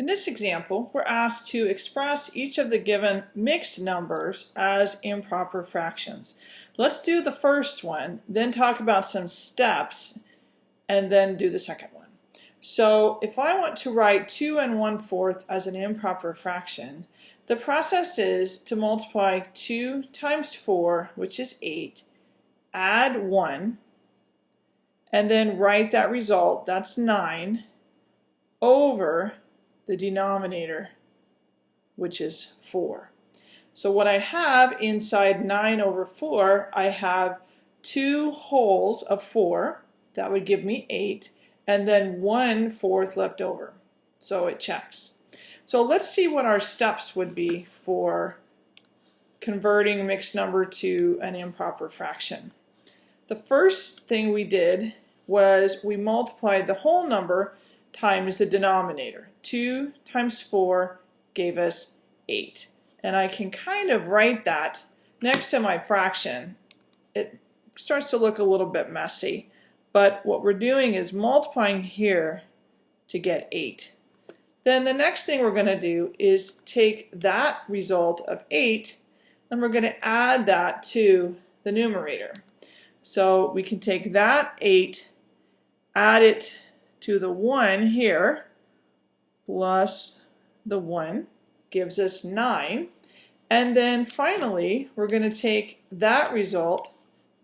In this example, we're asked to express each of the given mixed numbers as improper fractions. Let's do the first one, then talk about some steps, and then do the second one. So if I want to write 2 and 1 fourth as an improper fraction, the process is to multiply 2 times 4, which is 8, add 1, and then write that result, that's 9, over the denominator, which is 4. So what I have inside 9 over 4, I have two wholes of 4, that would give me 8, and then 1 fourth left over. So it checks. So let's see what our steps would be for converting mixed number to an improper fraction. The first thing we did was we multiplied the whole number times the denominator. 2 times 4 gave us 8. And I can kind of write that next to my fraction. It starts to look a little bit messy, but what we're doing is multiplying here to get 8. Then the next thing we're going to do is take that result of 8 and we're going to add that to the numerator. So we can take that 8, add it to the 1 here, plus the 1 gives us 9. And then finally, we're going to take that result,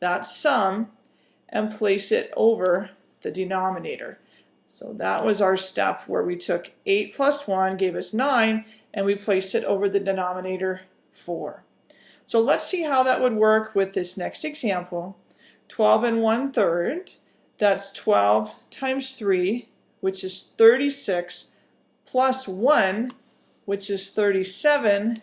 that sum, and place it over the denominator. So that was our step where we took 8 plus 1 gave us 9 and we placed it over the denominator 4. So let's see how that would work with this next example. 12 and 1 third, that's 12 times 3, which is 36, plus 1, which is 37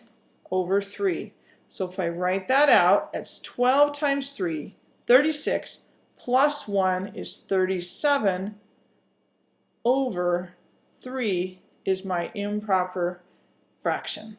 over 3. So if I write that out, it's 12 times 3, 36, plus 1 is 37 over 3 is my improper fraction.